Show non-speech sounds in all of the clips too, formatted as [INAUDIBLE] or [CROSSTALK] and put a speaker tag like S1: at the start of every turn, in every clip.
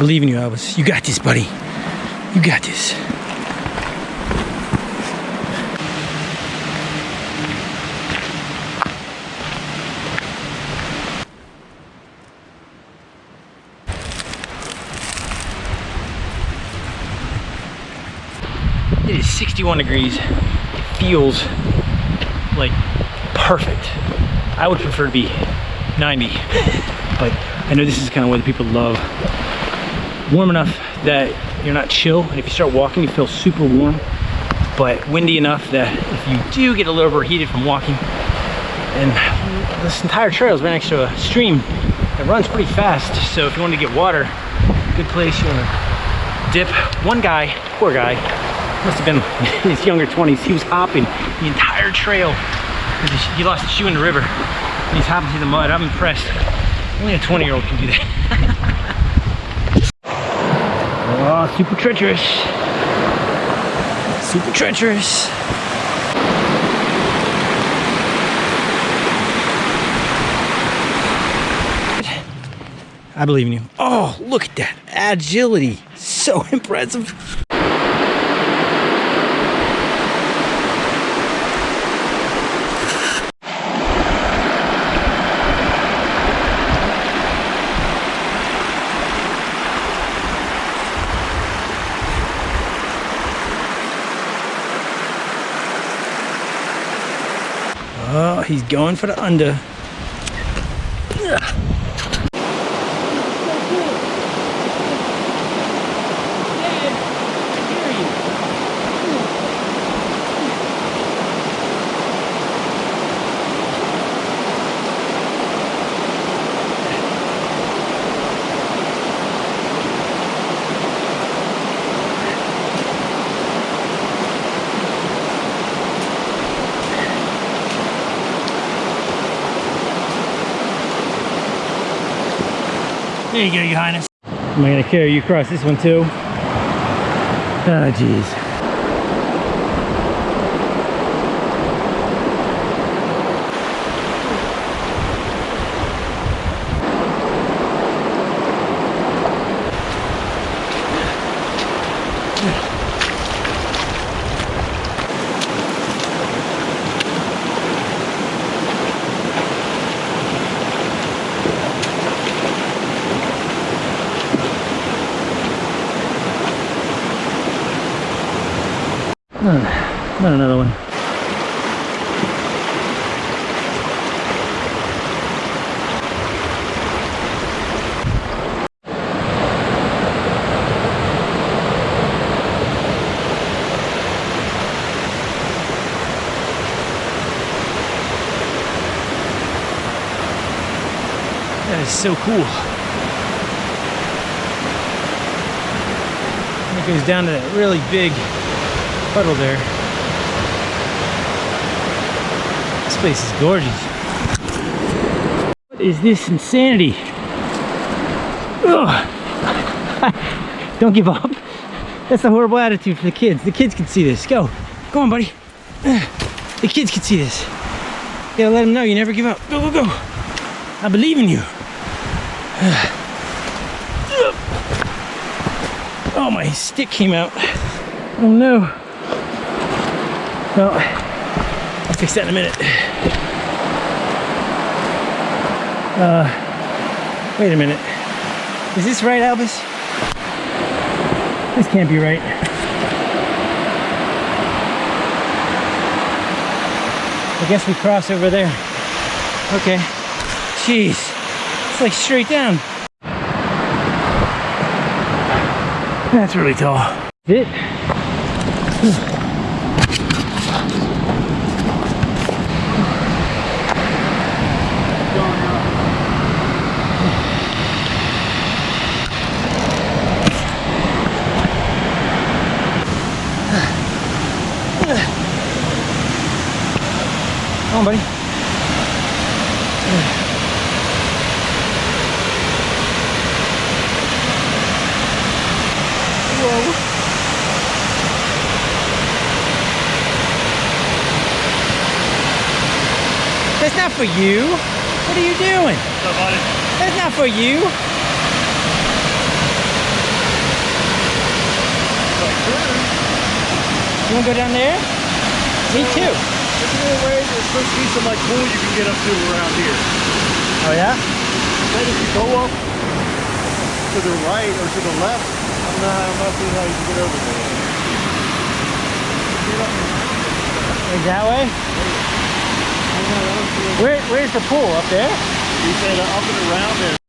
S1: believe in you, Elvis. You got this, buddy. You got this. It is 61 degrees. It feels like perfect. I would prefer to be 90, [LAUGHS] but I know this is kind of what the people love. Warm enough that you're not chill, if you start walking, you feel super warm, but windy enough that if you do get a little overheated from walking, and this entire trail is right next to a stream that runs pretty fast, so if you want to get water, good place, you want to dip. One guy, poor guy, must have been in [LAUGHS] his younger 20s. He was hopping the entire trail he lost his shoe in the river. He's hopping through the mud. I'm impressed. Only a 20 year old can do that. [LAUGHS] oh, super treacherous. Super treacherous. I believe in you. Oh, look at that agility. So [LAUGHS] impressive. Oh, he's going for the under. There you go, your highness. Am I gonna carry you across this one too? Oh, jeez. Hmm. Not another one. That is so cool. It goes down to that really big puddle there. This place is gorgeous. What is this insanity? Ugh. [LAUGHS] Don't give up. That's a horrible attitude for the kids. The kids can see this. Go. Go on, buddy. The kids can see this. Gotta let them know you never give up. Go, go, go. I believe in you. [SIGHS] Oh, my stick came out. Oh no. Well, I'll fix that in a minute. Uh, wait a minute. Is this right, Albus? This can't be right. I guess we cross over there. Okay. Jeez. It's like straight down. That's really tall. It. somebody? Whoa. That's not for you. What are you doing? That's not for you. You wanna go down there? Me too.
S2: There's a little way, there's supposed to be some like pool you can get up to around here.
S1: Oh yeah?
S2: Then if you go up to the right or to the left, I'm not, I'm not seeing how you can get over there.
S1: Like that way?
S2: I'm not- I don't see it.
S1: Where, where's the pool? Up there?
S2: You said uh, up and around there.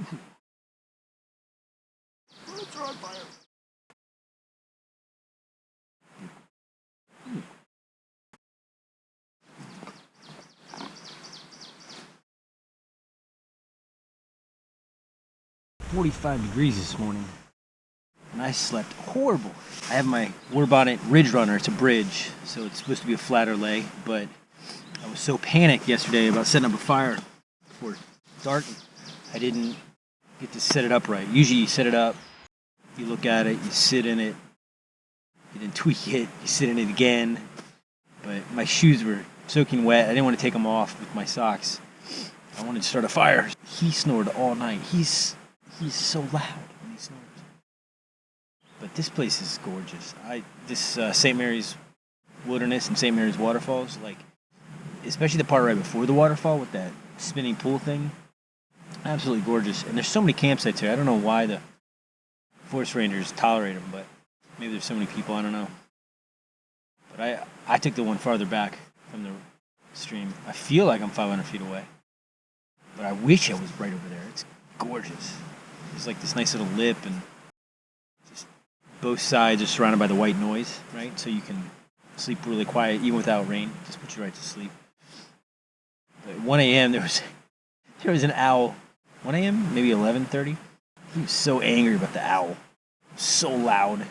S3: It's on fire.
S1: Forty-five degrees this morning, and I slept horrible. I have my Warbonnet Ridge Runner. It's a bridge, so it's supposed to be a flatter lay, but I was so panicked yesterday about setting up a fire before dark. I didn't get to set it up right. Usually, you set it up, you look at it, you sit in it, you then tweak it, you sit in it again. But my shoes were soaking wet. I didn't want to take them off with my socks. I wanted to start a fire. He snored all night. He's he's so loud when he snores. But this place is gorgeous. I this uh, St. Mary's Wilderness and St. Mary's Waterfalls, like especially the part right before the waterfall with that spinning pool thing, absolutely gorgeous. And there's so many campsites here. I don't know why the forest rangers tolerate them, but maybe there's so many people. I don't know. But I I took the one farther back from the stream. I feel like I'm 500 feet away, but I wish I was right over there. It's gorgeous. There's like this nice little lip, and just both sides are surrounded by the white noise, right? So you can sleep really quiet even without rain. Just put you right to sleep. But at 1 a.m. there was [LAUGHS] there was an owl. 1 a.m. maybe 11:30. He was so angry about the owl. So loud.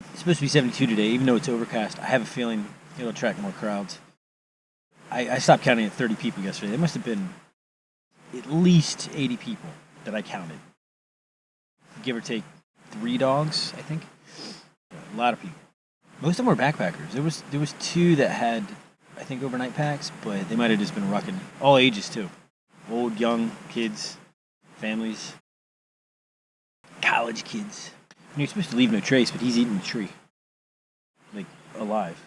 S1: It's supposed to be 72 today, even though it's overcast. I have a feeling it'll attract more crowds. I, I stopped counting at 30 people yesterday. There must have been at least 80 people that I counted. Give or take three dogs, I think. A lot of people. Most of them were backpackers. There was there was two that had, I think, overnight packs, but they might have just been rucking. All ages too, old, young, kids, families, college kids. And you're supposed to leave no trace, but he's eating the tree, like alive.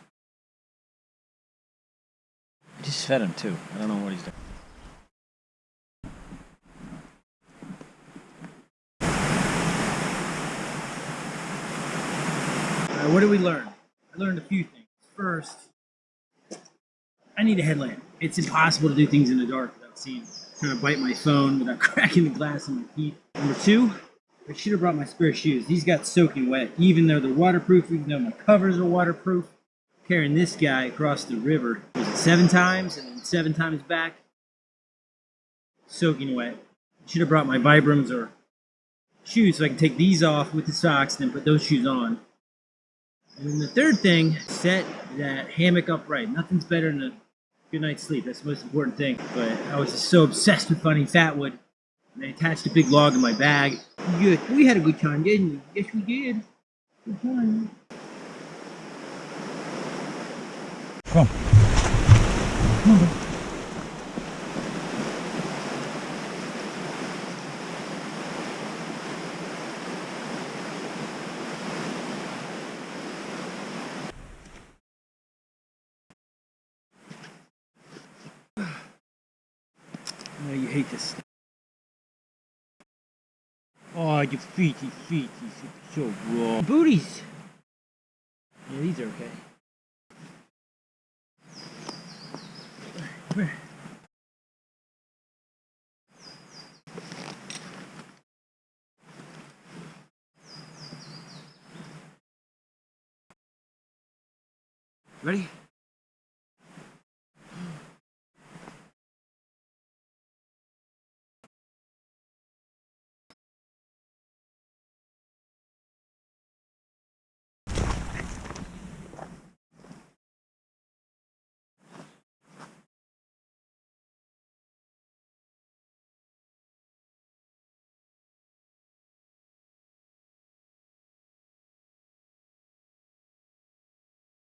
S1: I just fed him too. I don't know what he's doing.
S4: Uh, what did we learn? I learned a few things. First, I need a headlamp. It's impossible to do things in the dark without seeing. Trying to bite my phone without [LAUGHS] cracking the glass in my teeth. Number two, I should have brought my spare shoes. These got soaking wet, even though they're waterproof, even though my covers are waterproof. Carrying this guy across the river was seven times and then seven times back, soaking wet. Should have brought my Vibrams or shoes so I can take these off with the socks and then put those shoes on. And then the third thing, set that hammock upright. Nothing's better than a good night's sleep. That's the most important thing. But I was just so obsessed with finding fatwood. And I attached a big log in my bag. Good. We had a good time, didn't we? Yes, we did. Good time.
S3: Come.
S1: I know you hate this. Oh, your feet, your feet, you're so raw. Booties! Yeah, these are okay. Come here. Ready?